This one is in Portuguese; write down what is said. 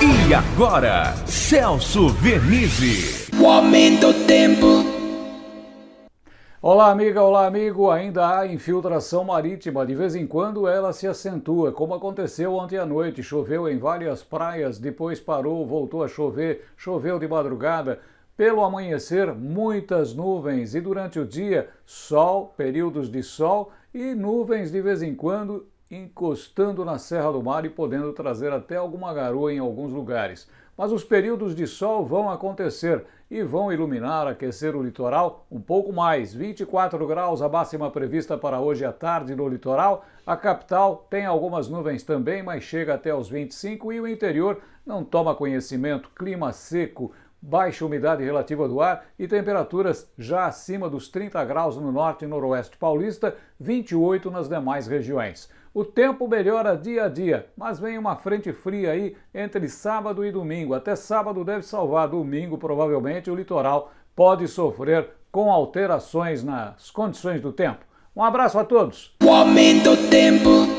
E agora, Celso Vernizzi. O aumento do tempo. Olá, amiga, olá, amigo. Ainda há infiltração marítima. De vez em quando ela se acentua, como aconteceu ontem à noite. Choveu em várias praias, depois parou, voltou a chover, choveu de madrugada. Pelo amanhecer, muitas nuvens e durante o dia, sol, períodos de sol e nuvens de vez em quando encostando na Serra do Mar e podendo trazer até alguma garoa em alguns lugares. Mas os períodos de sol vão acontecer e vão iluminar, aquecer o litoral um pouco mais. 24 graus a máxima prevista para hoje à tarde no litoral. A capital tem algumas nuvens também, mas chega até os 25 e o interior não toma conhecimento. Clima seco, baixa umidade relativa do ar e temperaturas já acima dos 30 graus no norte e noroeste paulista, 28 nas demais regiões. O tempo melhora dia a dia, mas vem uma frente fria aí entre sábado e domingo. Até sábado deve salvar, domingo provavelmente o litoral pode sofrer com alterações nas condições do tempo. Um abraço a todos. O aumento do tempo.